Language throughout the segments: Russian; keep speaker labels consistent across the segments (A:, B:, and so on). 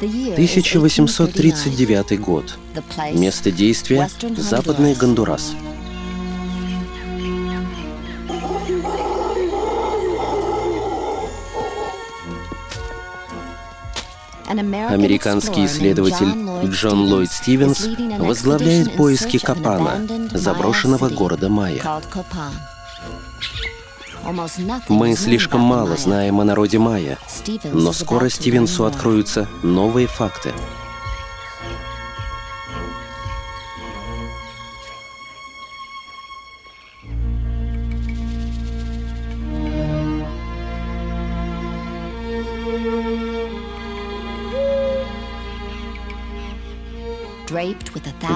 A: 1839 год. Место действия — Западный Гондурас. Американский исследователь Джон Ллойд Стивенс возглавляет поиски Капана, заброшенного города Майя. Мы слишком мало знаем о народе майя, но скоро Стивенсу откроются новые факты.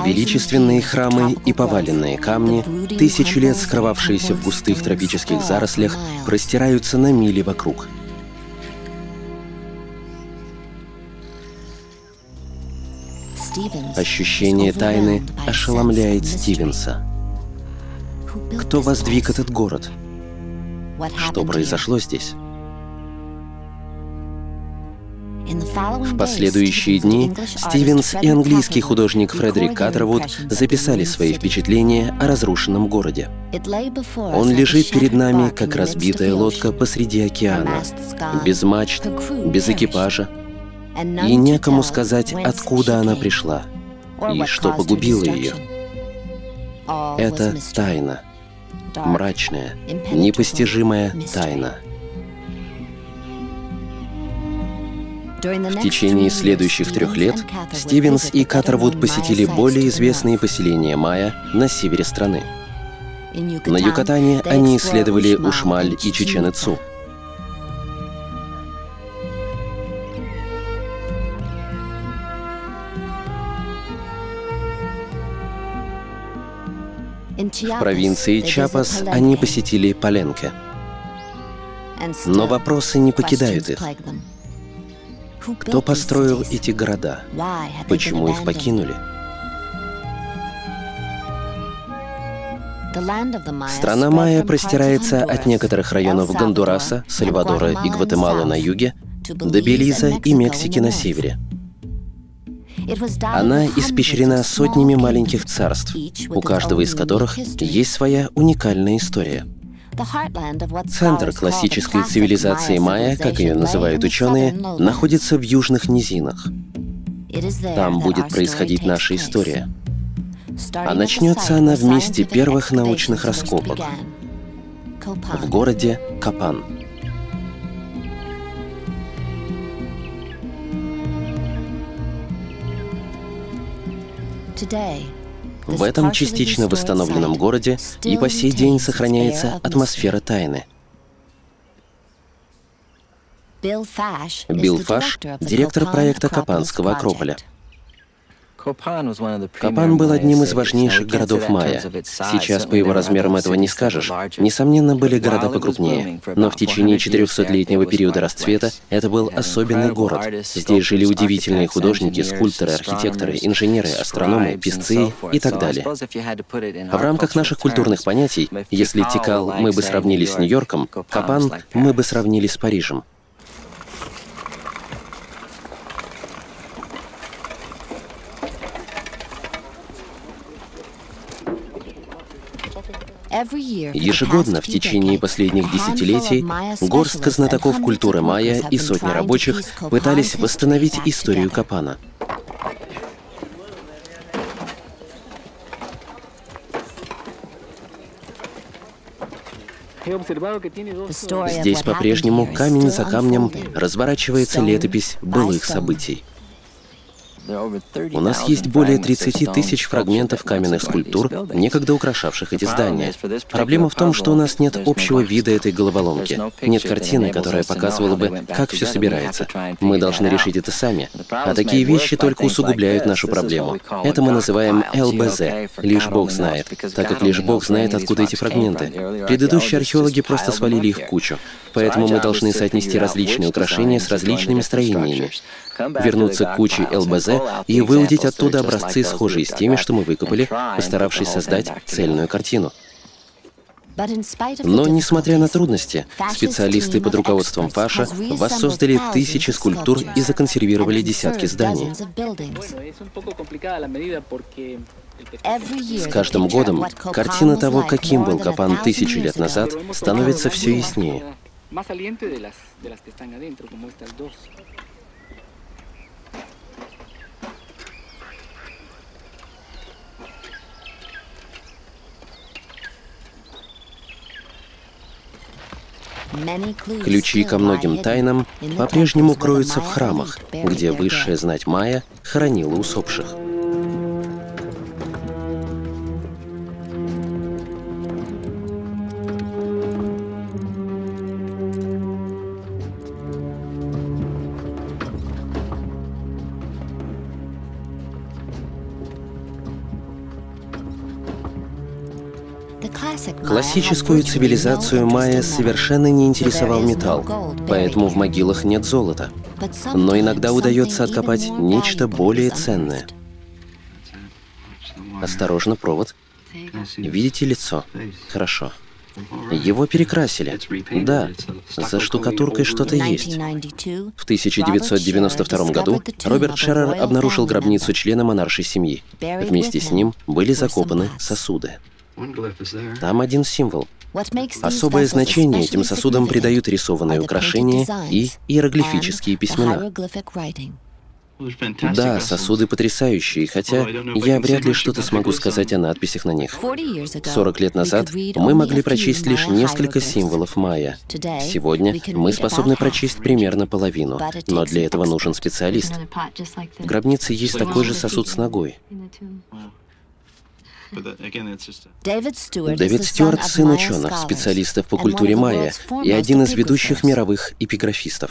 A: Величественные храмы и поваленные камни, тысячи лет скрывавшиеся в густых тропических зарослях, простираются на мили вокруг. Ощущение тайны ошеломляет Стивенса. Кто воздвиг этот город? Что произошло здесь? В последующие дни Стивенс и английский художник Фредерик Каттервуд записали свои впечатления о разрушенном городе. Он лежит перед нами, как разбитая лодка посреди океана, без мачт, без экипажа, и некому сказать, откуда она пришла и что погубило ее. Это тайна, мрачная, непостижимая тайна. В течение следующих трех лет Стивенс и Каттервуд посетили более известные поселения майя на севере страны. На Юкатане они исследовали Ушмаль и Чечен-Ицу. В провинции Чапас они посетили Паленке. Но вопросы не покидают их. Кто построил эти города? Почему их покинули? Страна Майя простирается от некоторых районов Гондураса, Сальвадора и Гватемалы на юге до Белиза и Мексики на севере. Она испещрена сотнями маленьких царств, у каждого из которых есть своя уникальная история. Центр классической цивилизации майя, как ее называют ученые, находится в южных низинах. Там будет происходить наша история. А начнется она в месте первых научных раскопок в городе Капан. Today, в этом частично восстановленном городе и по сей день сохраняется атмосфера тайны. Билл Фаш, директор проекта Капанского Акрополя. Капан был одним из важнейших городов майя. Сейчас по его размерам этого не скажешь. Несомненно, были города покрупнее. Но в течение 400-летнего периода расцвета это был особенный город. Здесь жили удивительные художники, скульпторы, архитекторы, инженеры, астрономы, писцы и так далее. В рамках наших культурных понятий, если Тикал мы бы сравнили с Нью-Йорком, Капан мы бы сравнили с Парижем. Ежегодно в течение последних десятилетий горстка знатоков культуры майя и сотни рабочих пытались восстановить историю Капана. Здесь по-прежнему камень за камнем разворачивается летопись былых событий. У нас есть более 30 тысяч фрагментов каменных скульптур, некогда украшавших эти здания. Проблема в том, что у нас нет общего вида этой головоломки. Нет картины, которая показывала бы, как все собирается. Мы должны решить это сами. А такие вещи только усугубляют нашу проблему. Это мы называем ЛБЗ — лишь Бог знает, так как лишь Бог знает, откуда эти фрагменты. Предыдущие археологи просто свалили их в кучу. Поэтому мы должны соотнести различные украшения с различными строениями вернуться к куче ЛБЗ и выудить оттуда образцы, схожие с теми, что мы выкопали, постаравшись создать цельную картину. Но, несмотря на трудности, специалисты под руководством Фаша воссоздали тысячи скульптур и законсервировали десятки зданий. С каждым годом картина того, каким был Капан тысячи лет назад, становится все яснее. Ключи ко многим тайнам по-прежнему кроются в храмах, где высшая знать майя хоронила усопших. Классическую цивилизацию майя совершенно не интересовал металл, поэтому в могилах нет золота. Но иногда удается откопать нечто более ценное. Осторожно, провод. Видите лицо? Хорошо. Его перекрасили. Да, за штукатуркой что-то есть. В 1992 году Роберт Шеррер обнаружил гробницу члена монаршей семьи. Вместе с ним были закопаны сосуды. Там один символ. Особое значение этим сосудам придают рисованные украшения и иероглифические письмена. Да, сосуды потрясающие, хотя я вряд ли что-то смогу сказать о надписях на них. 40 лет назад мы могли прочесть лишь несколько символов майя. Сегодня мы способны прочесть примерно половину, но для этого нужен специалист. В гробнице есть такой же сосуд с ногой. Дэвид Стюарт — сын ученых, специалистов по культуре майя и один из ведущих мировых эпиграфистов.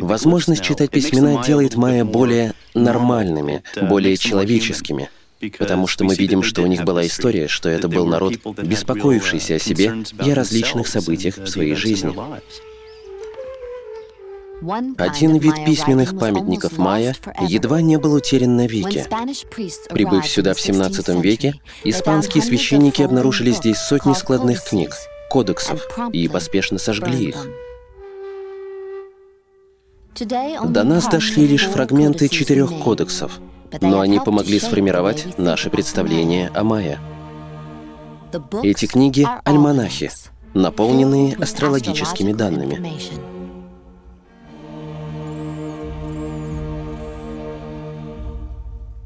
A: Возможность читать письмена делает майя более нормальными, uh, более человеческими, потому что мы видим, что у них была история, что это был народ, беспокоившийся о себе и о различных событиях в своей жизни. Один вид письменных памятников майя едва не был утерян навеки. Прибыв сюда в 17 веке, испанские священники обнаружили здесь сотни складных книг, кодексов, и поспешно сожгли их. До нас дошли лишь фрагменты четырех кодексов, но они помогли сформировать наше представление о майя. Эти книги — альманахи, наполненные астрологическими данными.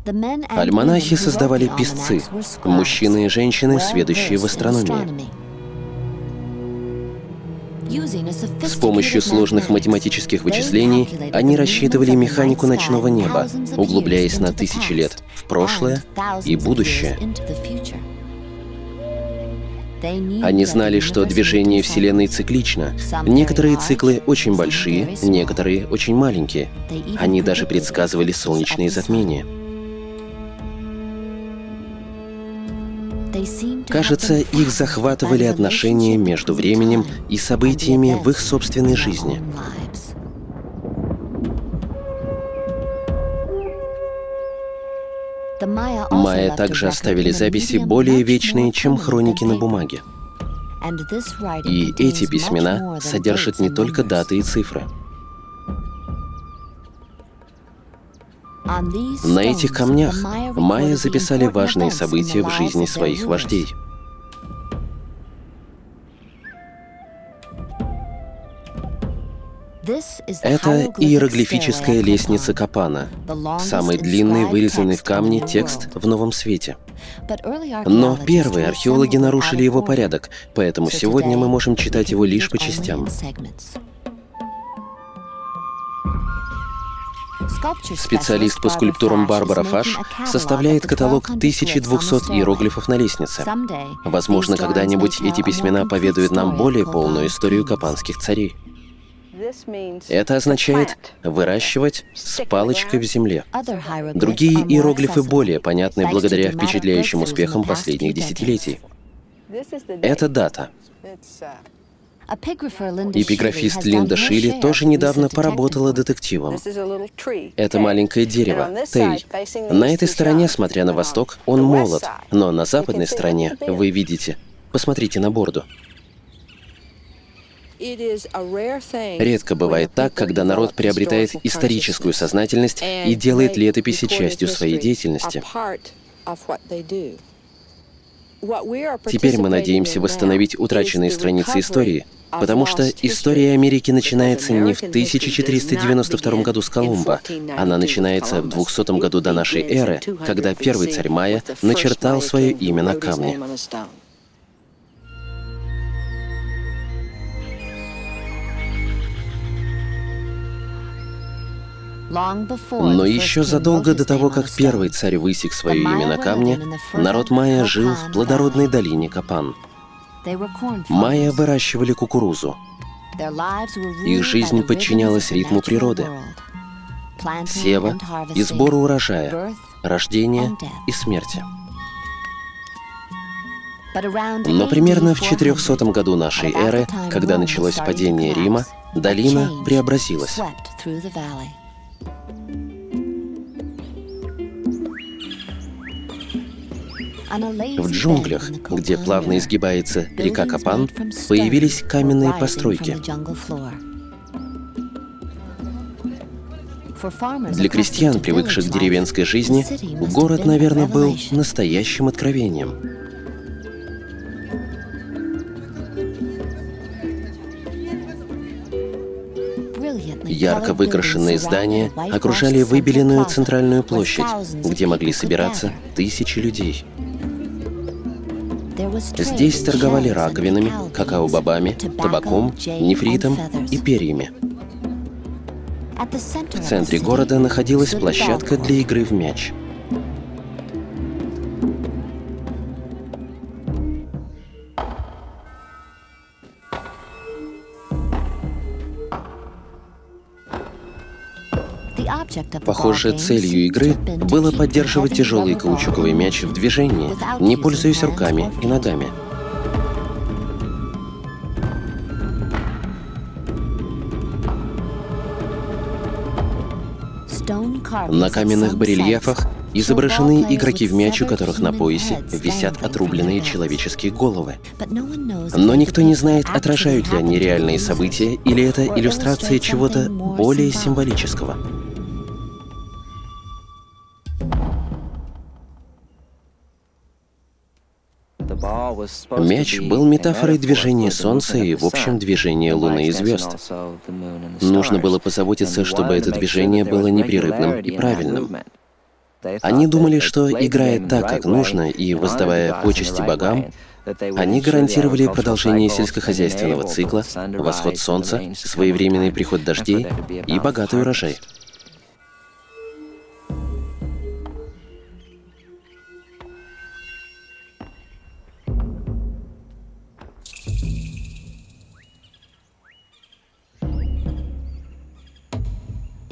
A: Альманахи создавали писцы, мужчины и женщины, сведущие в астрономии. С помощью сложных математических вычислений они рассчитывали механику ночного неба, углубляясь на тысячи лет в прошлое и будущее. Они знали, что движение Вселенной циклично. Некоторые циклы очень большие, некоторые очень маленькие. Они даже предсказывали солнечные затмения. Кажется, их захватывали отношения между временем и событиями в их собственной жизни. Майя также оставили записи более вечные, чем хроники на бумаге. И эти письмена содержат не только даты и цифры. На этих камнях майя записали важные события в жизни своих вождей. Это иероглифическая лестница Капана, самый длинный вырезанный в камне текст в Новом Свете. Но первые археологи нарушили его порядок, поэтому сегодня мы можем читать его лишь по частям. Специалист по скульптурам Барбара Фаш составляет каталог 1200 иероглифов на лестнице. Возможно, когда-нибудь эти письмена поведают нам более полную историю капанских царей. Это означает выращивать с палочкой в земле. Другие иероглифы более понятны благодаря впечатляющим успехам последних десятилетий. Это дата. Эпиграфист Линда Шилли тоже недавно поработала детективом. Это маленькое дерево, Тей. На этой стороне, смотря на восток, он молод, но на западной стороне, вы видите, Посмотрите на борду. Редко бывает так, когда народ приобретает историческую сознательность и делает летописи частью своей деятельности. Теперь мы надеемся восстановить утраченные страницы истории, потому что история Америки начинается не в 1492 году с Колумба, она начинается в 200 году до нашей эры, когда первый царь Майя начертал свое имя на камне. Но еще задолго до того, как первый царь высек свое имя на камне, народ майя жил в плодородной долине Капан. Майя выращивали кукурузу. Их жизнь подчинялась ритму природы. Сева и сбора урожая, рождения и смерти. Но примерно в 400 году нашей эры, когда началось падение Рима, долина преобразилась. В джунглях, где плавно изгибается река Капан, появились каменные постройки. Для крестьян, привыкших к деревенской жизни, город, наверное, был настоящим откровением. Ярко выкрашенные здания окружали выбеленную центральную площадь, где могли собираться тысячи людей. Здесь торговали раковинами, какао-бобами, табаком, нефритом и перьями. В центре города находилась площадка для игры в мяч. Похоже, целью игры было поддерживать тяжелый каучуковый мяч в движении, не пользуясь руками и ногами. На каменных барельефах изображены игроки в мяч, у которых на поясе висят отрубленные человеческие головы. Но никто не знает, отражают ли они реальные события или это иллюстрация чего-то более символического. Мяч был метафорой движения Солнца и, в общем, движения Луны и звезд. Нужно было позаботиться, чтобы это движение было непрерывным и правильным. Они думали, что, играя так, как нужно, и воздавая почести богам, они гарантировали продолжение сельскохозяйственного цикла, восход солнца, своевременный приход дождей и богатый урожай.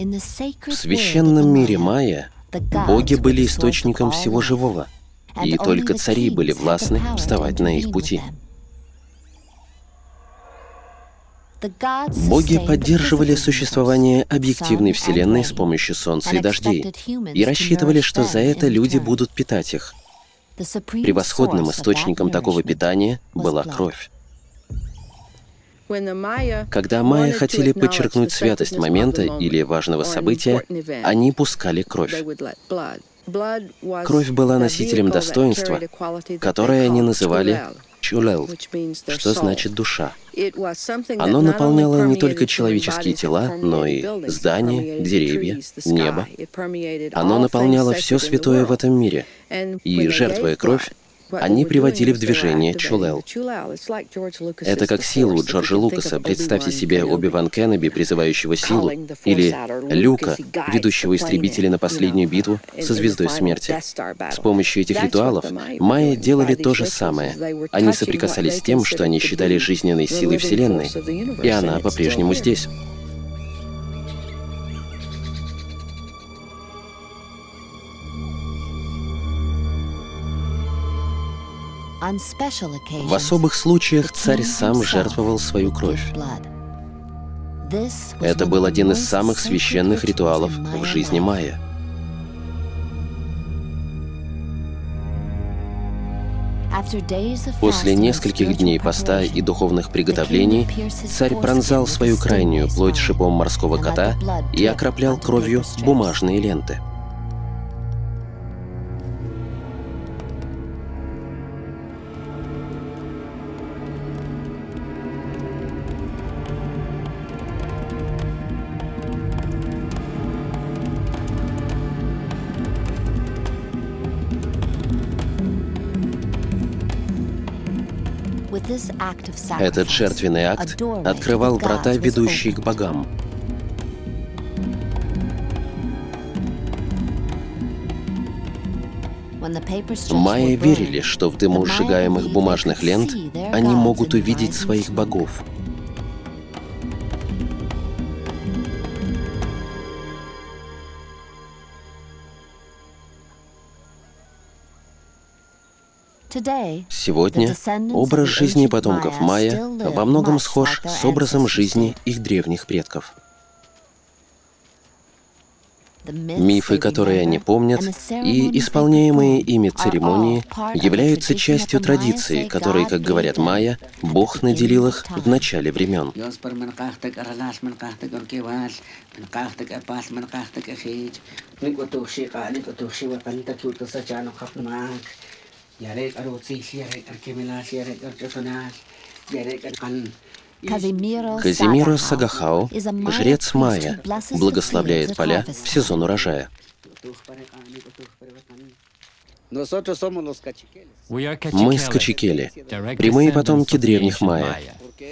A: В священном мире майя боги были источником всего живого, и только цари были властны вставать на их пути. Боги поддерживали существование объективной Вселенной с помощью Солнца и дождей и рассчитывали, что за это люди будут питать их. Превосходным источником такого питания была кровь. Когда майя хотели подчеркнуть святость момента или важного события, они пускали кровь. Кровь была носителем достоинства, которое они называли чулел, что значит душа. Оно наполняло не только человеческие тела, но и здания, деревья, небо. Оно наполняло все святое в этом мире. И, жертвуя кровь, они приводили в движение Чулел. Это как силу у Джорджа Лукаса. Представьте себе Оби-Ван Кеннеби, призывающего силу, или Люка, ведущего истребителя на последнюю битву со Звездой Смерти. С помощью этих ритуалов майя делали то же самое. Они соприкасались с тем, что они считали жизненной силой Вселенной, и она по-прежнему здесь. В особых случаях царь сам жертвовал свою кровь. Это был один из самых священных ритуалов в жизни майя. После нескольких дней поста и духовных приготовлений царь пронзал свою крайнюю плоть шипом морского кота и окроплял кровью бумажные ленты. Этот жертвенный акт открывал врата, ведущие к богам. Майя верили, что в дыму сжигаемых бумажных лент они могут увидеть своих богов. Сегодня образ жизни потомков майя во многом схож с образом жизни их древних предков. Мифы, которые они помнят, и исполняемые ими церемонии являются частью традиции, которой, как говорят майя, Бог наделил их в начале времен. Казимиро Сагахао, жрец Майя, благословляет поля в сезон урожая. Мы скачикели, прямые потомки древних майя.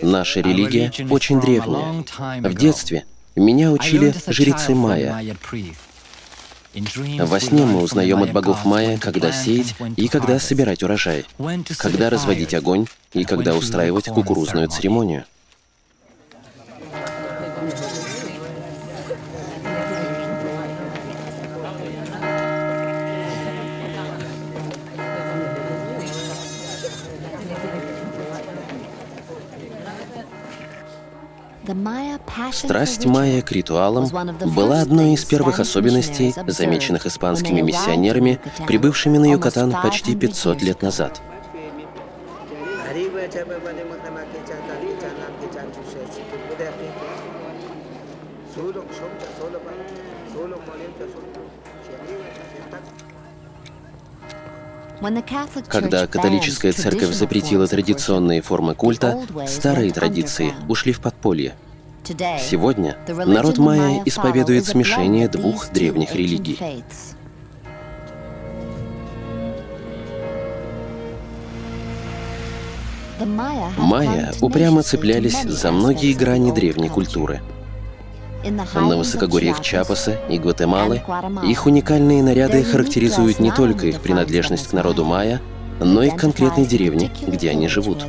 A: Наша религия очень древняя. В детстве меня учили жрецы майя. Во сне мы узнаем от богов Майя, когда сеять и когда собирать урожай, когда разводить огонь и когда устраивать кукурузную церемонию. Страсть майя к ритуалам была одной из первых особенностей, замеченных испанскими миссионерами, прибывшими на Юкатан почти 500 лет назад. Когда католическая церковь запретила традиционные формы культа, старые традиции ушли в подполье. Сегодня народ майя исповедует смешение двух древних религий. Майя упрямо цеплялись за многие грани древней культуры. На высокогорьях Чапаса и Гватемалы их уникальные наряды характеризуют не только их принадлежность к народу майя, но и к конкретной деревне, где они живут.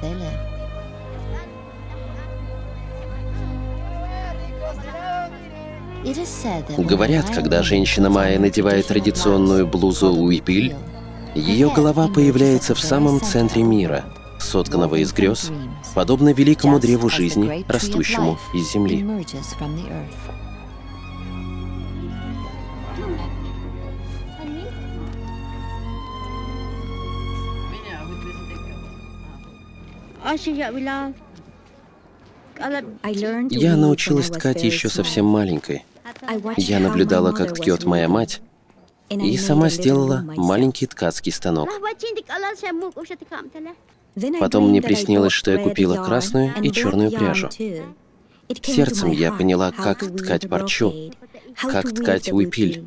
A: Говорят, когда женщина майя надевает традиционную блузу уипиль, ее голова появляется в самом центре мира, сотканного из грез, подобно великому древу жизни, растущему из земли. Я научилась ткать еще совсем маленькой. Я наблюдала, как ткет моя мать, и сама сделала маленький ткацкий станок. Потом мне приснилось, что я купила красную и черную пряжу. Сердцем я поняла, как ткать парчу, как ткать уипиль.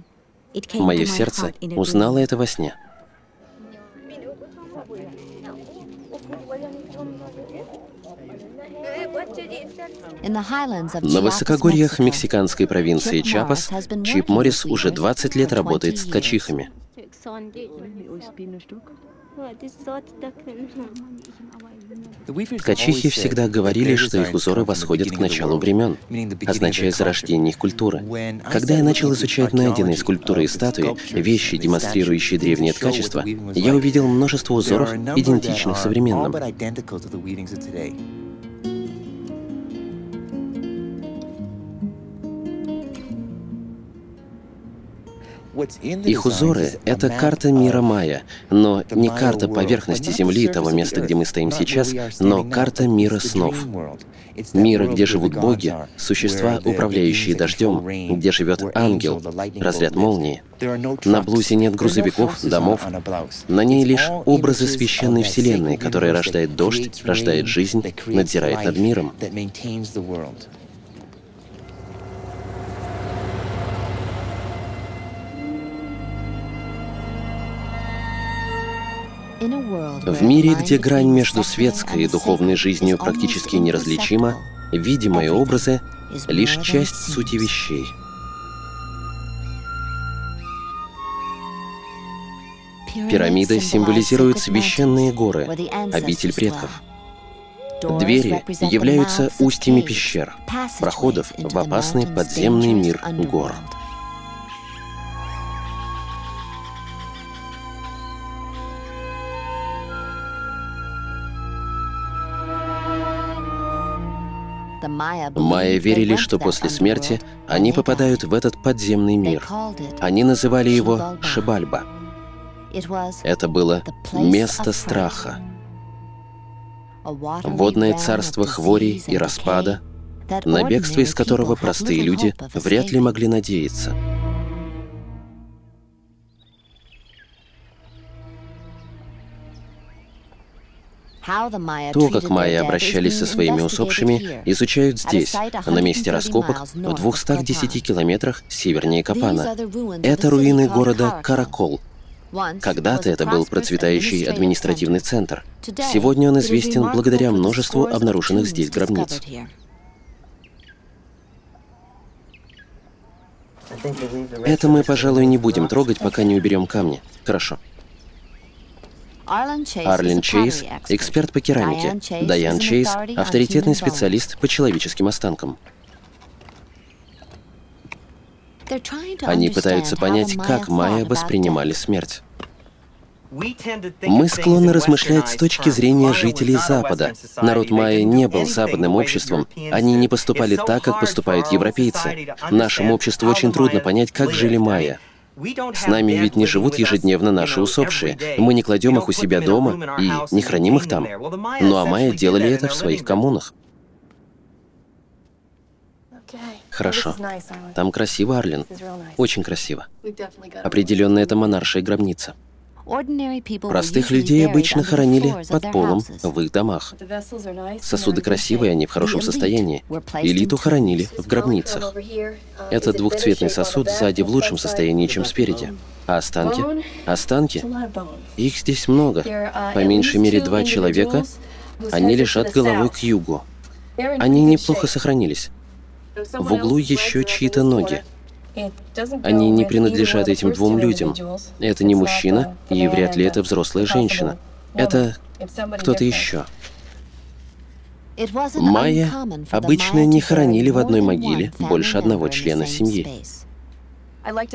A: Мое сердце узнало это во сне. На высокогорьях мексиканской провинции Чапас Чип Моррис уже 20 лет работает с ткачихами. Ткачихи всегда говорили, что их узоры восходят к началу времен, означая зарождение их культуры. Когда я начал изучать найденные скульптуры и статуи, вещи, демонстрирующие древнее ткачество, я увидел множество узоров, идентичных современным. Их узоры — это карта мира майя, но не карта поверхности Земли, того места, где мы стоим сейчас, но карта мира снов. Мира, где живут боги, существа, управляющие дождем, где живет ангел, разряд молнии. На блузе нет грузовиков, домов. На ней лишь образы священной вселенной, которая рождает дождь, рождает жизнь, надзирает над миром. В мире, где грань между светской и духовной жизнью практически неразличима, видимые образы — лишь часть сути вещей. Пирамиды символизируют священные горы, обитель предков. Двери являются устьями пещер, проходов в опасный подземный мир гор. Майя верили, что после смерти они попадают в этот подземный мир. Они называли его Шибальба. Это было место страха. Водное царство хвори и распада, на бегство из которого простые люди вряд ли могли надеяться. То, как майя обращались со своими усопшими, изучают здесь, на месте раскопок, в 210 километрах севернее Капана. Это руины города Каракол. Когда-то это был процветающий административный центр. Сегодня он известен благодаря множеству обнаруженных здесь гробниц. Это мы, пожалуй, не будем трогать, пока не уберем камни. Хорошо. Арлен Чейз — эксперт по керамике. Дайан Чейз — авторитетный специалист по человеческим останкам. Они пытаются понять, как майя воспринимали смерть. Мы склонны размышлять с точки зрения жителей Запада. Народ майя не был западным обществом, они не поступали так, как поступают европейцы. Нашему обществу очень трудно понять, как жили майя. С нами ведь не живут ежедневно наши усопшие. Мы не кладем их у себя дома и не храним их там. Ну а майя делали это в своих коммунах. Хорошо. Там красиво, Арлин. Очень красиво. Определенно, это монаршая гробница. Простых людей обычно хоронили под полом в их домах. Сосуды красивые, они в хорошем состоянии. Элиту хоронили в гробницах. Этот двухцветный сосуд сзади в лучшем состоянии, чем спереди. А останки? Останки? Их здесь много. По меньшей мере два человека. Они лежат головой к югу. Они неплохо сохранились. В углу еще чьи-то ноги. Они не принадлежат этим двум людям. Это не мужчина, и вряд ли это взрослая женщина. Это кто-то еще. Майя обычно не хоронили в одной могиле больше одного члена семьи.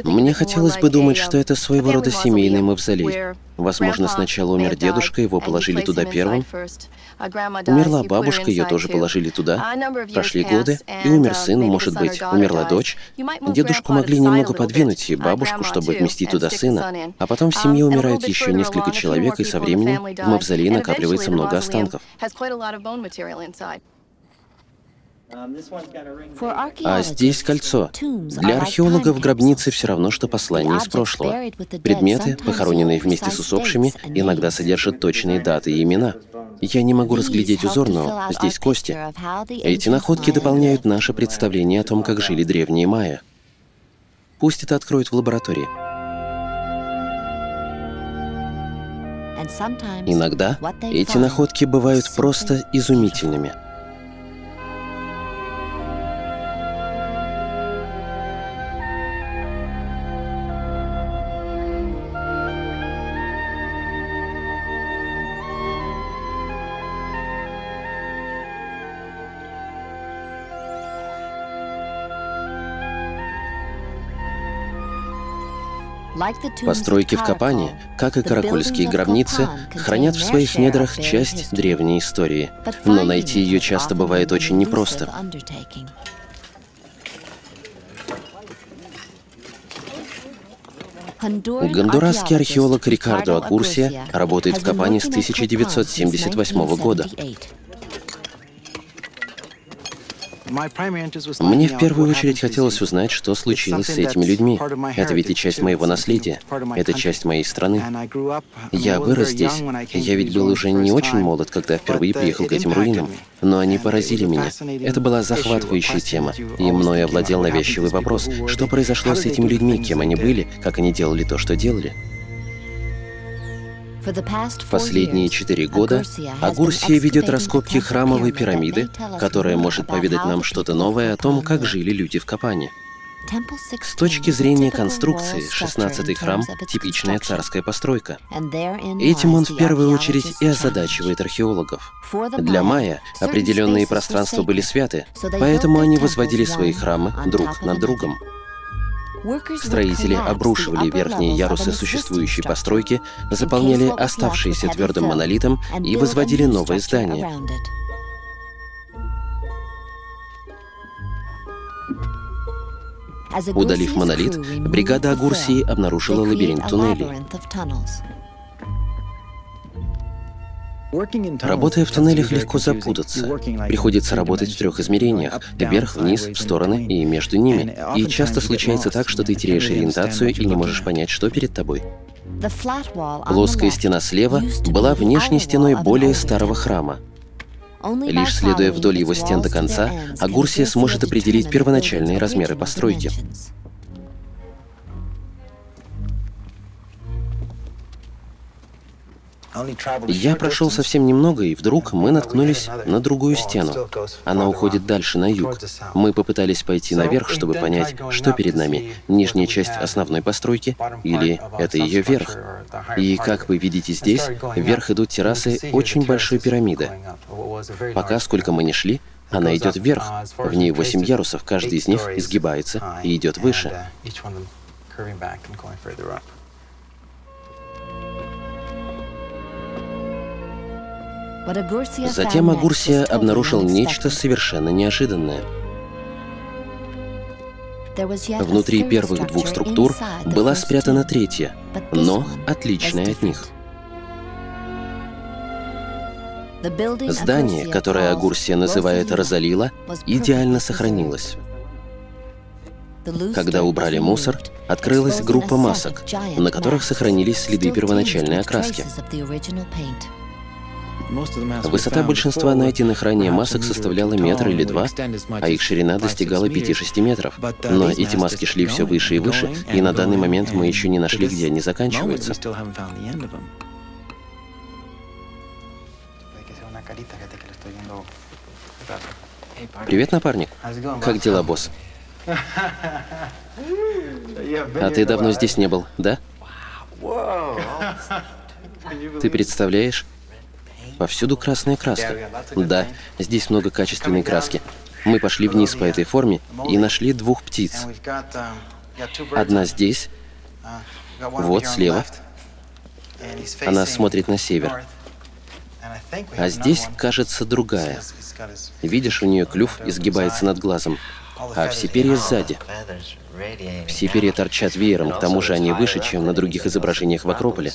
A: Мне хотелось бы думать, что это своего рода семейный мавзолей. Возможно, сначала умер дедушка, его положили туда первым. Умерла бабушка, ее тоже положили туда. Прошли годы, и умер сын, может быть, умерла дочь. Дедушку могли немного подвинуть, и бабушку, чтобы вместить туда сына. А потом в семье умирают еще несколько человек, и со временем в мавзолее накапливается много останков. А здесь кольцо. Для археологов гробницы все равно, что послание из прошлого. Предметы, похороненные вместе с усопшими, иногда содержат точные даты и имена. Я не могу разглядеть узор, но здесь кости. Эти находки дополняют наше представление о том, как жили древние майя. Пусть это откроют в лаборатории. Иногда эти находки бывают просто изумительными. Постройки в Капане, как и каракульские гробницы, хранят в своих недрах часть древней истории, но найти ее часто бывает очень непросто. Гондурасский археолог Рикардо Агурсия работает в Капане с 1978 года. Мне в первую очередь хотелось узнать, что случилось с этими людьми. Это ведь и часть моего наследия, это часть моей страны. Я вырос здесь, я ведь был уже не очень молод, когда впервые приехал к этим руинам, но они поразили меня. Это была захватывающая тема, и мной овладел навязчивый вопрос, что произошло с этими людьми, кем они были, как они делали то, что делали. В последние четыре года Агурсия ведет раскопки храмовой пирамиды, которая может поведать нам что-то новое о том, как жили люди в Капане. С точки зрения конструкции, 16-й храм — типичная царская постройка. Этим он в первую очередь и озадачивает археологов. Для майя определенные пространства были святы, поэтому они возводили свои храмы друг над другом. Строители обрушивали верхние ярусы существующей постройки, заполняли оставшиеся твердым монолитом и возводили новые здания. Удалив монолит, бригада Агурсии обнаружила лабиринт туннелей. Работая в туннелях, легко запутаться. Приходится работать в трех измерениях — вверх, вниз, в стороны и между ними. И часто случается так, что ты теряешь ориентацию и не можешь понять, что перед тобой. Плоская стена слева была внешней стеной более старого храма. Лишь следуя вдоль его стен до конца, Агурсия сможет определить первоначальные размеры постройки. Я прошел совсем немного, и вдруг мы наткнулись на другую стену. Она уходит дальше, на юг. Мы попытались пойти наверх, чтобы понять, что перед нами, нижняя часть основной постройки или это ее верх. И, как вы видите здесь, вверх идут террасы очень большой пирамиды. Пока, сколько мы не шли, она идет вверх. В ней восемь ярусов, каждый из них изгибается и идет выше. Затем Агурсия обнаружил нечто совершенно неожиданное. Внутри первых двух структур была спрятана третья, но отличная от них. Здание, которое Агурсия называет Розалила, идеально сохранилось. Когда убрали мусор, открылась группа масок, на которых сохранились следы первоначальной окраски. Высота большинства найденных ранее масок составляла метр или два, а их ширина достигала 5-6 метров. Но эти маски шли все выше и выше, и на данный момент мы еще не нашли, где они заканчиваются. Привет, напарник. Как дела, босс? А ты давно здесь не был, да? Ты представляешь? Повсюду красная краска. Да, здесь много качественной краски. Мы пошли вниз по этой форме и нашли двух птиц. Одна здесь, вот слева. Она смотрит на север. А здесь, кажется, другая. Видишь, у нее клюв изгибается над глазом, а все перья сзади. Все перья торчат веером, к тому же они выше, чем на других изображениях в Акрополе.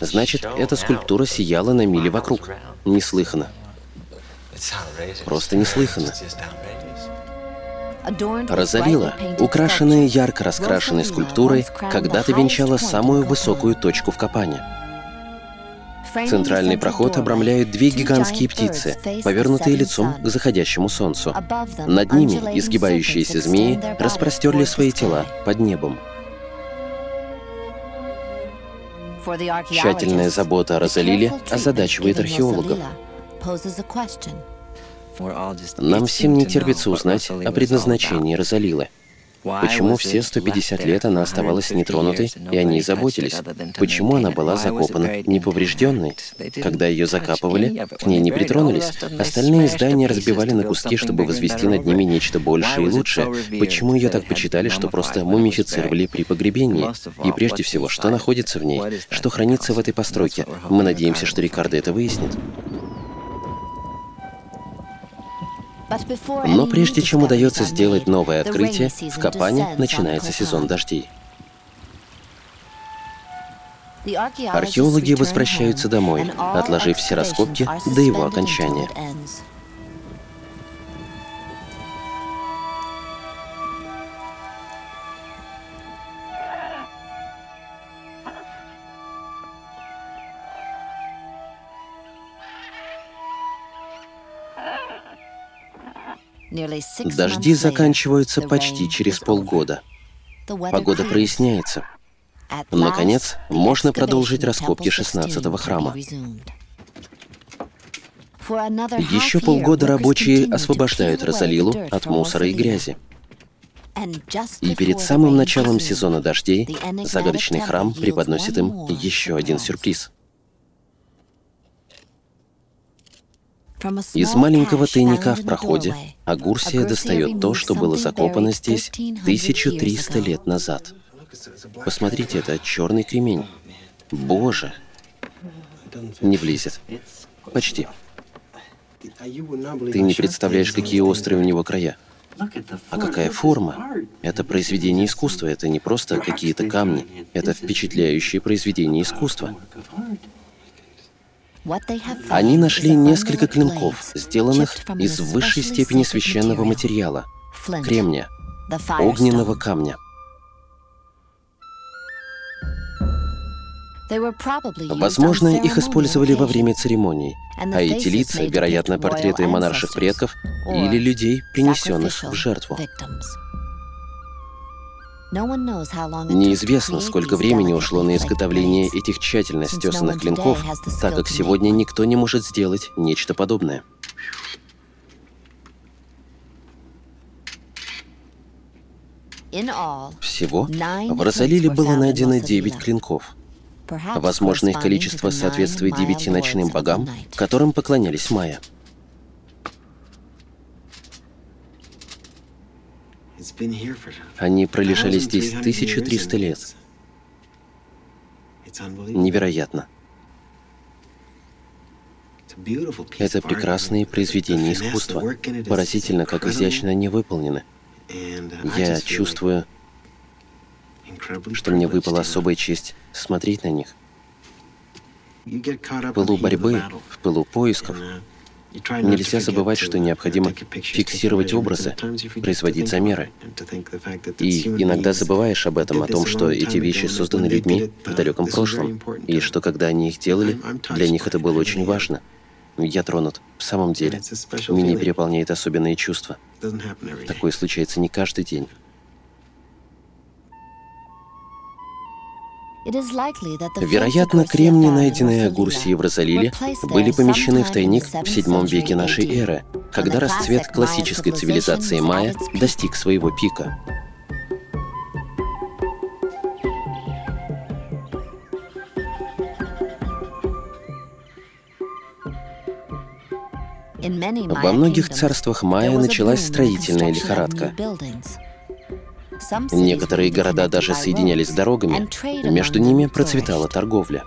A: Значит, эта скульптура сияла на мили вокруг. Неслыханно. Просто неслыханно. Розалила, украшенная ярко раскрашенной скульптурой, когда-то венчала самую высокую точку в Капане. Центральный проход обрамляют две гигантские птицы, повернутые лицом к заходящему солнцу. Над ними изгибающиеся змеи распростерли свои тела под небом. Тщательная забота о Розалиле озадачивает археологов. Нам всем не терпится узнать о предназначении Розалилы. Почему все 150 лет она оставалась нетронутой, и о ней заботились? Почему она была закопана неповрежденной? Когда ее закапывали, к ней не притронулись. Остальные здания разбивали на куски, чтобы возвести над ними нечто большее и лучшее. Почему ее так почитали, что просто мумифицировали при погребении? И прежде всего, что находится в ней? Что хранится в этой постройке? Мы надеемся, что Рикардо это выяснит. Но прежде чем удается сделать новое открытие, в Капане начинается сезон дождей. Археологи возвращаются домой, отложив все раскопки до его окончания. Дожди заканчиваются почти через полгода. Погода проясняется. Наконец, можно продолжить раскопки 16-го храма. Еще полгода рабочие освобождают Розалилу от мусора и грязи. И перед самым началом сезона дождей загадочный храм преподносит им еще один сюрприз. Из маленького тайника в проходе Агурсия достает то, что было закопано здесь 1300 лет назад. Посмотрите, это черный кремень. Боже! Не влезет. Почти. Ты не представляешь, какие острые у него края. А какая форма? Это произведение искусства, это не просто какие-то камни. Это впечатляющее произведение искусства. Они нашли несколько клинков, сделанных из высшей степени священного материала — кремня, огненного камня. Возможно, их использовали во время церемоний, а эти лица, вероятно, портреты монарших предков или людей, принесенных в жертву. Неизвестно, сколько времени ушло на изготовление этих тщательно стесанных клинков, так как сегодня никто не может сделать нечто подобное. Всего в Розалиле было найдено 9 клинков. Возможно, их количество соответствует девяти ночным богам, которым поклонялись майя. Они пролежали здесь 1300 лет. Невероятно. Это прекрасные произведения искусства. Поразительно, как изящно они выполнены. Я чувствую, что мне выпала особая честь смотреть на них. В пылу борьбы, в пылу поисков Нельзя забывать, что необходимо фиксировать образы, производить замеры. И иногда забываешь об этом, о том, что эти вещи созданы людьми в далеком прошлом, и что когда они их делали, для них это было очень важно. Я тронут, в самом деле. Меня переполняет особенные чувства. Такое случается не каждый день. Вероятно, кремни, найденные Агурсией в Розалиле, были помещены в тайник в VII веке нашей эры, когда расцвет классической цивилизации майя достиг своего пика. Во многих царствах майя началась строительная лихорадка. Некоторые города даже соединялись с дорогами, между ними процветала торговля.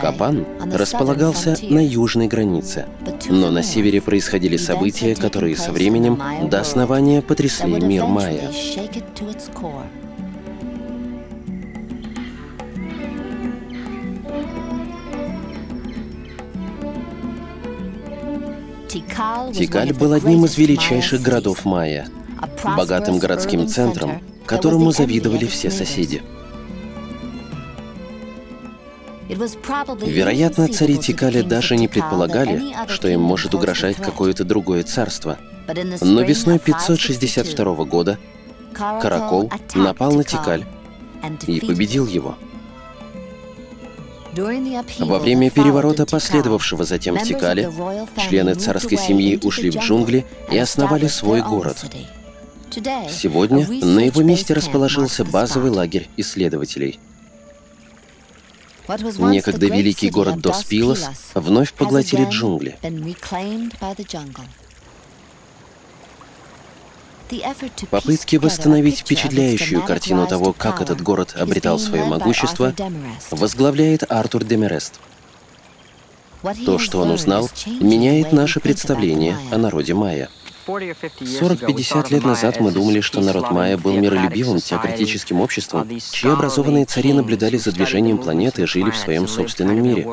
A: Капан располагался на южной границе, но на севере происходили события, которые со временем до основания потрясли мир майя. Тикаль был одним из величайших городов майя, богатым городским центром, которому завидовали все соседи. Вероятно, цари Тикали даже не предполагали, что им может угрожать какое-то другое царство. Но весной 562 года Каракол напал на Тикаль и победил его. Во время переворота, последовавшего затем в Тикале, члены царской семьи ушли в джунгли и основали свой город. Сегодня на его месте расположился базовый лагерь исследователей. Некогда великий город Доспилос вновь поглотили джунгли. Попытки восстановить впечатляющую картину того, как этот город обретал свое могущество, возглавляет Артур Демерест. То, что он узнал, меняет наше представление о народе майя. 40-50 лет назад мы думали, что народ майя был миролюбивым, теократическим обществом, чьи образованные цари наблюдали за движением планеты и жили в своем собственном мире.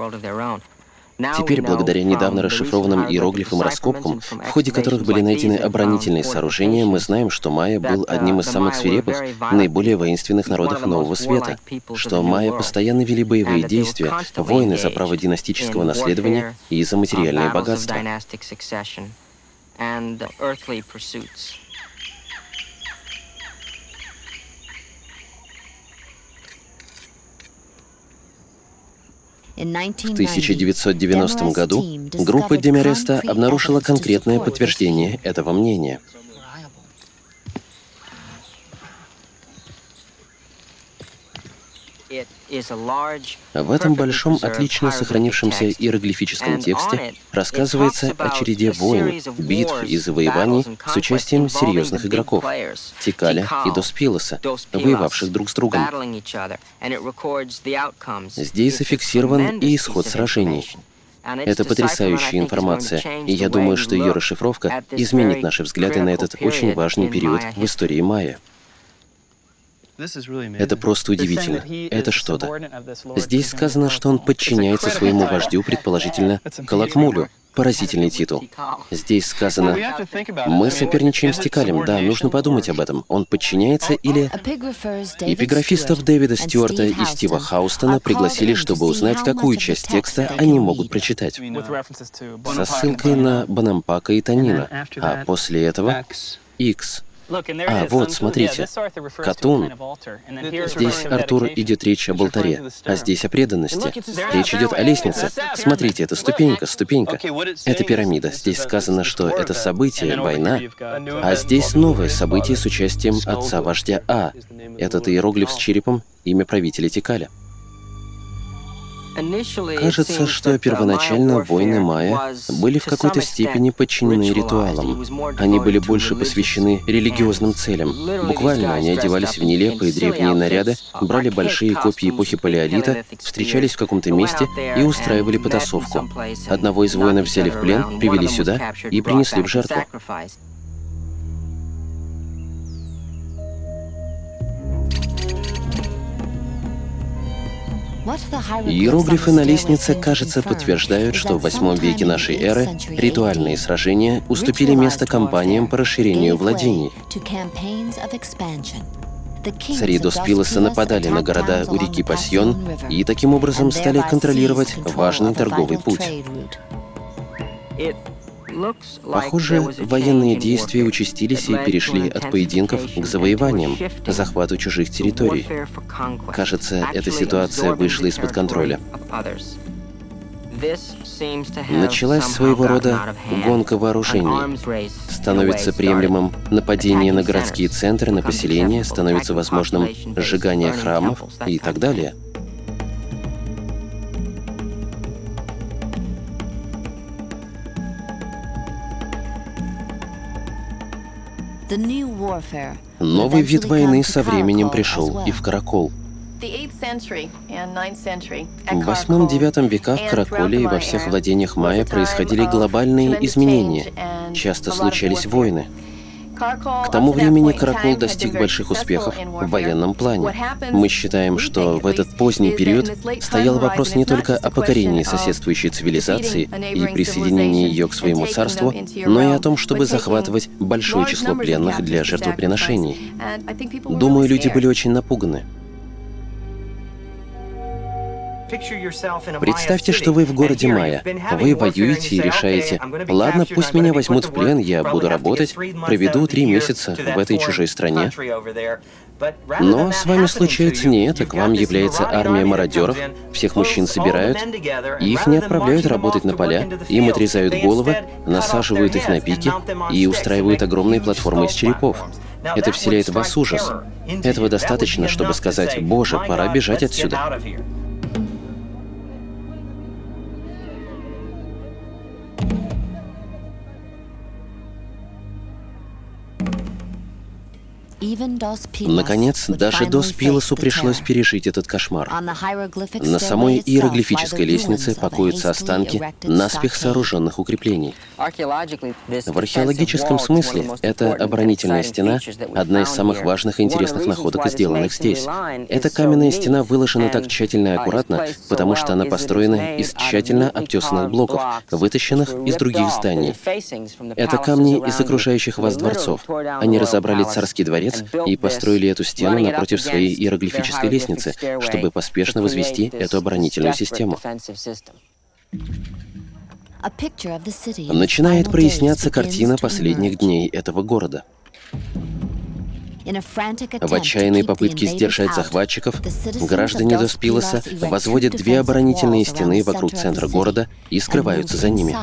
A: Теперь, благодаря недавно расшифрованным иероглифам и раскопкам, в ходе которых были найдены оборонительные сооружения, мы знаем, что майя был одним из самых свирепых, наиболее воинственных народов Нового Света, что майя постоянно вели боевые действия, войны за право династического наследования и за материальное богатство. В 1990 году группа Демереста обнаружила конкретное подтверждение этого мнения. В этом большом, отлично сохранившемся иероглифическом тексте рассказывается о череде войн, битв и завоеваний с участием серьезных игроков — Тикаля и Доспилоса, воевавших друг с другом. Здесь зафиксирован и исход сражений. Это потрясающая информация, и я думаю, что ее расшифровка изменит наши взгляды на этот очень важный период в истории майя. Это просто удивительно. Это что-то. Здесь сказано, что он подчиняется своему вождю, предположительно, Калакмулю. Поразительный титул. Здесь сказано, мы соперничаем с Тикалем, да, нужно подумать об этом. Он подчиняется или... Эпиграфистов Дэвида Стюарта и Стива Хаустона пригласили, чтобы узнать, какую часть текста они могут прочитать. Со ссылкой на Банампака и Танина. А после этого — X. А, вот, смотрите. Катун. Здесь, Артур, идет речь об алтаре, а здесь о преданности. Речь идет о лестнице. Смотрите, это ступенька, ступенька. Это пирамида. Здесь сказано, что это событие, война. А здесь новое событие с участием отца-вождя А. Этот иероглиф с черепом — имя правителя Тикаля. Кажется, что первоначально войны майя были в какой-то степени подчинены ритуалам. Они были больше посвящены религиозным целям. Буквально они одевались в нелепые древние наряды, брали большие копии эпохи Палеолита, встречались в каком-то месте и устраивали потасовку. Одного из воинов взяли в плен, привели сюда и принесли в жертву. Иероглифы на лестнице, кажется, подтверждают, что в восьмом веке нашей эры ритуальные сражения уступили место кампаниям по расширению владений. Цари Доспилоса нападали на города у реки Пасьон и таким образом стали контролировать важный торговый путь. Похоже, военные действия участились и перешли от поединков к завоеваниям, захвату чужих территорий. Кажется, эта ситуация вышла из-под контроля. Началась своего рода гонка вооружений. Становится приемлемым нападение на городские центры, на поселения, становится возможным сжигание храмов и так далее. Новый вид войны со временем пришел и в Каракол. В восьмом-девятом веках в Караколе и во всех владениях майя происходили глобальные изменения. Часто случались войны. К тому времени Каракол достиг больших успехов в военном плане. Мы считаем, что в этот поздний период стоял вопрос не только о покорении соседствующей цивилизации и присоединении ее к своему царству, но и о том, чтобы захватывать большое число пленных для жертвоприношений. Думаю, люди были очень напуганы. Представьте, что вы в городе Майя. Вы воюете и решаете, ладно, пусть меня возьмут в плен, я буду работать, проведу три месяца в этой чужой стране. Но с вами случается не это, к вам является армия мародеров, всех мужчин собирают, их не отправляют работать на поля, им отрезают головы, насаживают их на пики и устраивают огромные платформы из черепов. Это вселяет в вас ужас. Этого достаточно, чтобы сказать, «Боже, пора бежать отсюда». Наконец, даже Дос Пилосу пришлось пережить этот кошмар. На самой иероглифической лестнице покоятся останки наспех сооруженных укреплений. В археологическом смысле эта оборонительная стена — одна из самых важных и интересных находок, сделанных здесь. Эта каменная стена выложена так тщательно и аккуратно, потому что она построена из тщательно обтесанных блоков, вытащенных из других зданий. Это камни из окружающих вас дворцов. Они разобрали царский дворец и построили эту стену напротив своей иероглифической лестницы, чтобы поспешно возвести эту оборонительную систему. Начинает проясняться картина последних дней этого города. В отчаянной попытке сдержать захватчиков, граждане Доспилоса возводят две оборонительные стены вокруг центра города и скрываются за ними.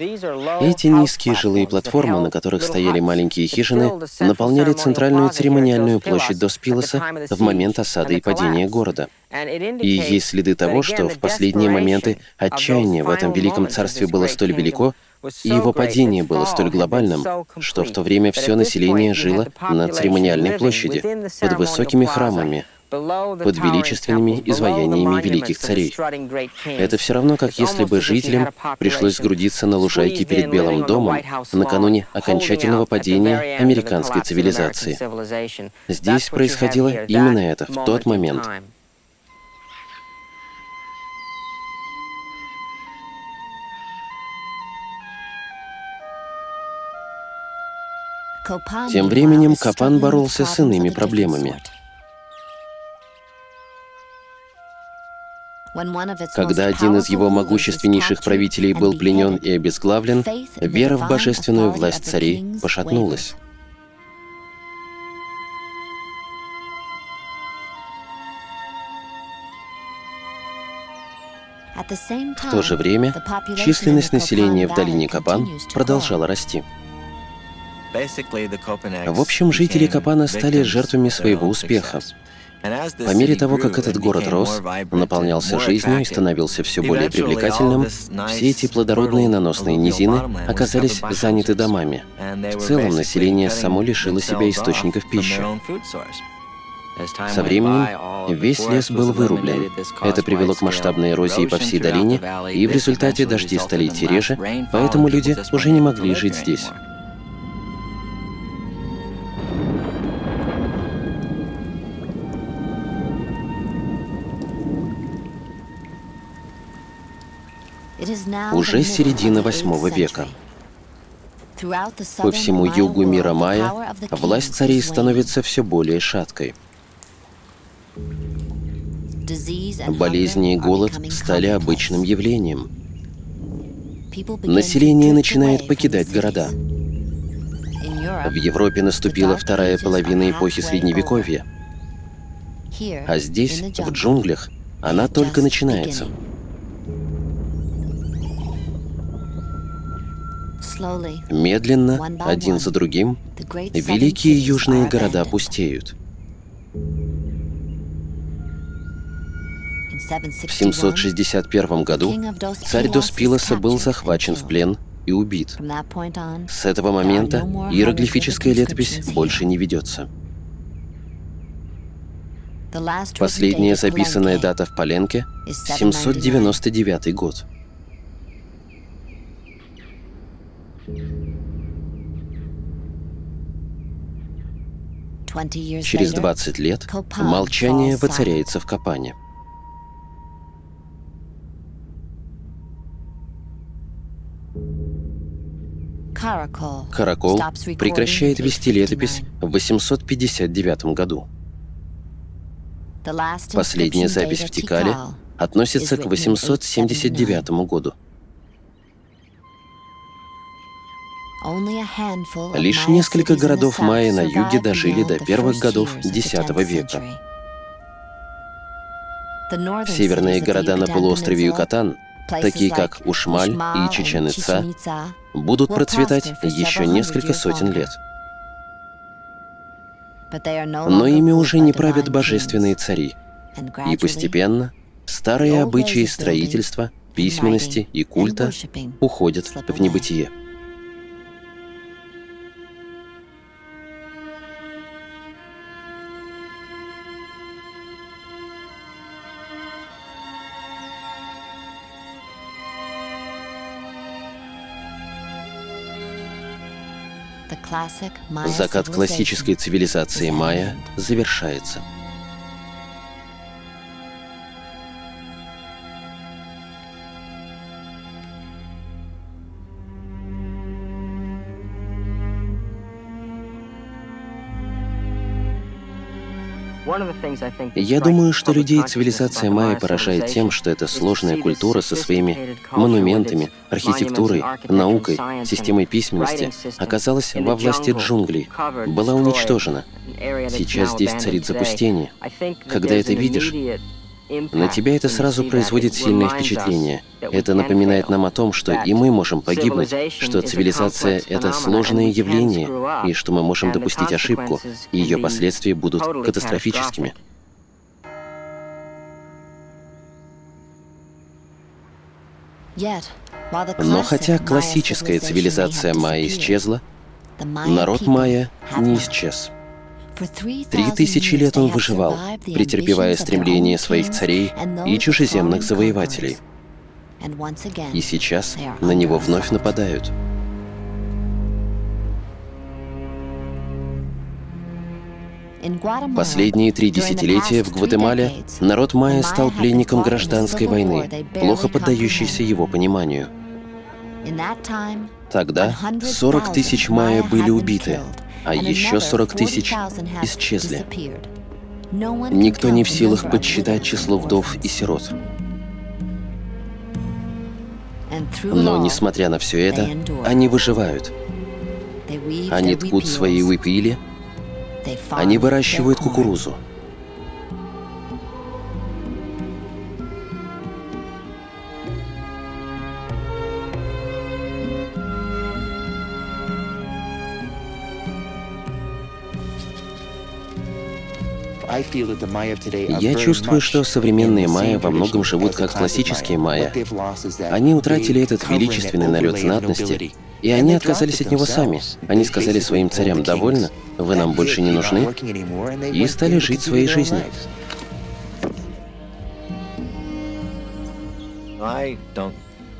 A: Эти низкие жилые платформы, на которых стояли маленькие хижины, наполняли центральную церемониальную площадь Доспилоса в момент осады и падения города. И есть следы того, что в последние моменты отчаяния в этом великом царстве было столь велико, и его падение было столь глобальным, что в то время все население жило на церемониальной площади, под высокими храмами, под величественными изваяниями великих царей. Это все равно, как если бы жителям пришлось сгрудиться на лужайке перед Белым домом накануне окончательного падения американской цивилизации. Здесь происходило именно это в тот момент. Тем временем Капан боролся с иными проблемами. Когда один из его могущественнейших правителей был пленен и обезглавлен, вера в божественную власть царей пошатнулась. В то же время численность населения в долине Капан продолжала расти. В общем, жители Капана стали жертвами своего успеха. По мере того, как этот город рос, наполнялся жизнью и становился все более привлекательным, все эти плодородные наносные низины оказались заняты домами. В целом, население само лишило себя источников пищи. Со временем весь лес был вырублен. Это привело к масштабной эрозии по всей долине, и в результате дожди стали идти реже, поэтому люди уже не могли жить здесь. Уже середина восьмого века. По всему югу мира Майя власть царей становится все более шаткой. Болезни и голод стали обычным явлением. Население начинает покидать города. В Европе наступила вторая половина эпохи Средневековья. А здесь, в джунглях, она только начинается. Медленно, один за другим, великие южные города пустеют. В 761 году царь Доспилоса был захвачен в плен и убит. С этого момента иероглифическая летопись больше не ведется. Последняя записанная дата в Поленке — 799 год. Через 20 лет молчание воцаряется в Капане. Каракол прекращает вести летопись в 859 году. Последняя запись в Тикале относится к 879 году. Лишь несколько городов майя на юге дожили до первых годов X века. Северные города на полуострове Юкатан, такие как Ушмаль и Чечен-Ица, будут процветать еще несколько сотен лет. Но ими уже не правят божественные цари, и постепенно Старые обычаи строительства, письменности и культа уходят в небытие. Закат классической цивилизации майя завершается. Я думаю, что людей цивилизация майя поражает тем, что это сложная культура со своими монументами, архитектурой, наукой, системой письменности оказалась во власти джунглей, была уничтожена. Сейчас здесь царит запустение. Когда это видишь, на тебя это сразу производит сильное впечатление. Это напоминает нам о том, что и мы можем погибнуть, что цивилизация — это сложное явление, и что мы можем допустить ошибку, и ее последствия будут катастрофическими. Но хотя классическая цивилизация майя исчезла, народ майя не исчез. Три тысячи лет он выживал, претерпевая стремления своих царей и чужеземных завоевателей. И сейчас на него вновь нападают. Последние три десятилетия в Гватемале народ майя стал пленником гражданской войны, плохо поддающейся его пониманию. Тогда 40 тысяч майя были убиты, а еще 40 тысяч исчезли. Никто не в силах подсчитать число вдов и сирот. Но, несмотря на все это, они выживают. Они ткут свои уипили, они выращивают кукурузу. Я чувствую, что современные майя во многом живут как классические майя. Они утратили этот величественный налет знатности, и они отказались от него сами. Они сказали своим царям «довольно, вы нам больше не нужны», и стали жить своей жизнью.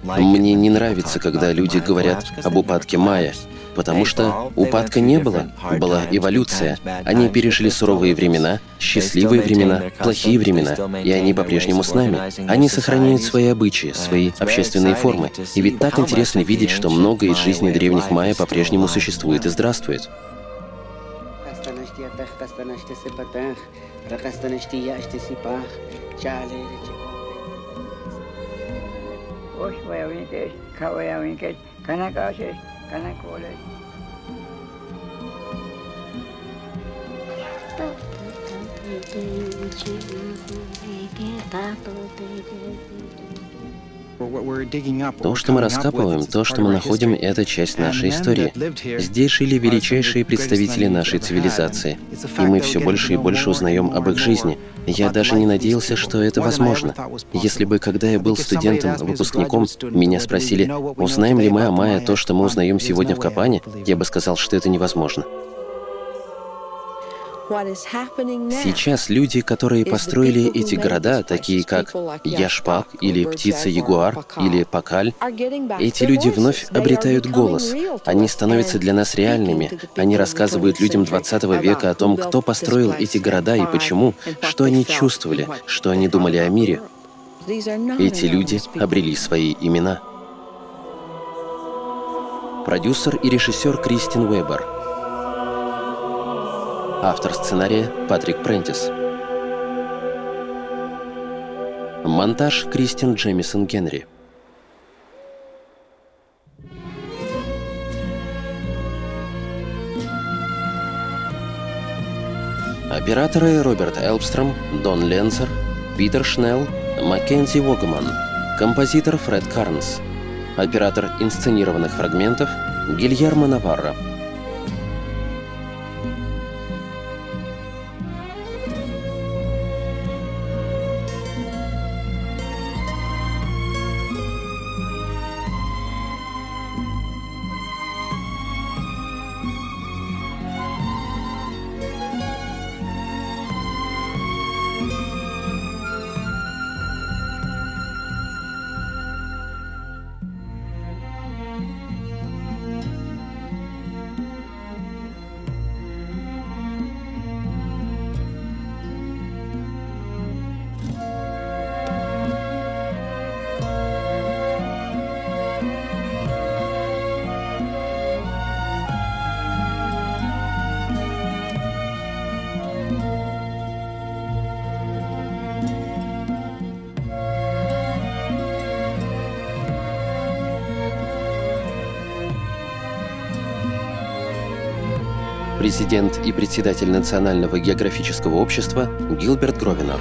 A: Мне не нравится, когда люди говорят об упадке майя, Потому что упадка не было, была эволюция. Они пережили суровые времена, счастливые времена, плохие времена, и они по-прежнему с нами. Они сохраняют свои обычаи, свои общественные формы. И ведь так интересно видеть, что многое из жизни древних майя по-прежнему существует и здравствует. Caneco, olha aí. Tá, tá, tá, То, что мы раскапываем, то, что мы находим, — это часть нашей истории. Здесь жили величайшие представители нашей цивилизации, и мы все больше и больше узнаем об их жизни. Я даже не надеялся, что это возможно. Если бы, когда я был студентом, выпускником, меня спросили, узнаем ли мы о Майе то, что мы узнаем сегодня в Капане, я бы сказал, что это невозможно. Сейчас люди, которые построили эти города, такие как Яшпак или Птица-Ягуар или Пакаль, эти люди вновь обретают голос. Они становятся для нас реальными. Они рассказывают людям 20 века о том, кто построил эти города и почему, что они чувствовали, что они думали о мире. Эти люди обрели свои имена. Продюсер и режиссер Кристин Уэббер — Автор сценария Патрик Прентис. Монтаж Кристин Джемисон Генри. Операторы Роберт Элбстром, Дон Ленцер, Питер Шнелл, Маккензи Вогман, композитор Фред Карнс, оператор инсценированных фрагментов Гильермо Наварро. Президент и председатель Национального географического общества Гилберт Гровинер.